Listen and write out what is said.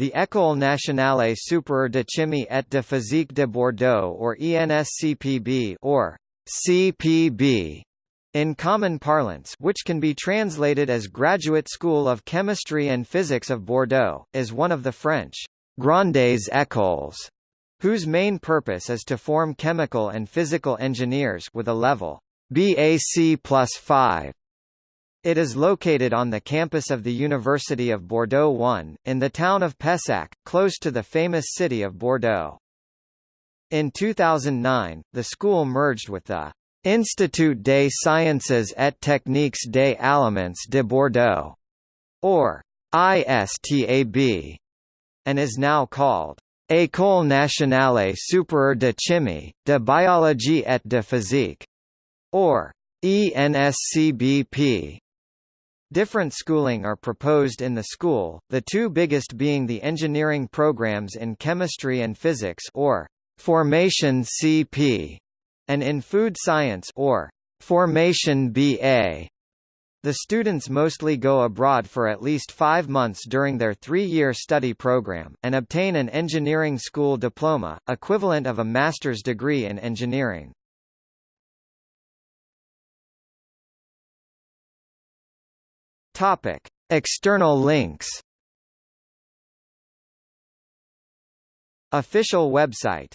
The École nationale supérieure de chimie et de physique de Bordeaux or ENSCPB or CPB in common parlance which can be translated as Graduate School of Chemistry and Physics of Bordeaux, is one of the French «grandes écoles», whose main purpose is to form chemical and physical engineers with a level BAC plus 5 it is located on the campus of the University of Bordeaux 1, in the town of Pessac, close to the famous city of Bordeaux. In 2009, the school merged with the Institut des Sciences et Techniques des Aliments de Bordeaux, or ISTAB, and is now called École nationale supérieure de chimie, de biologie et de physique, or ENSCBP. Different schooling are proposed in the school, the two biggest being the engineering programs in chemistry and physics or Formation CP and in food science or Formation BA. The students mostly go abroad for at least five months during their three-year study program, and obtain an engineering school diploma, equivalent of a master's degree in engineering. Topic: External links. Official website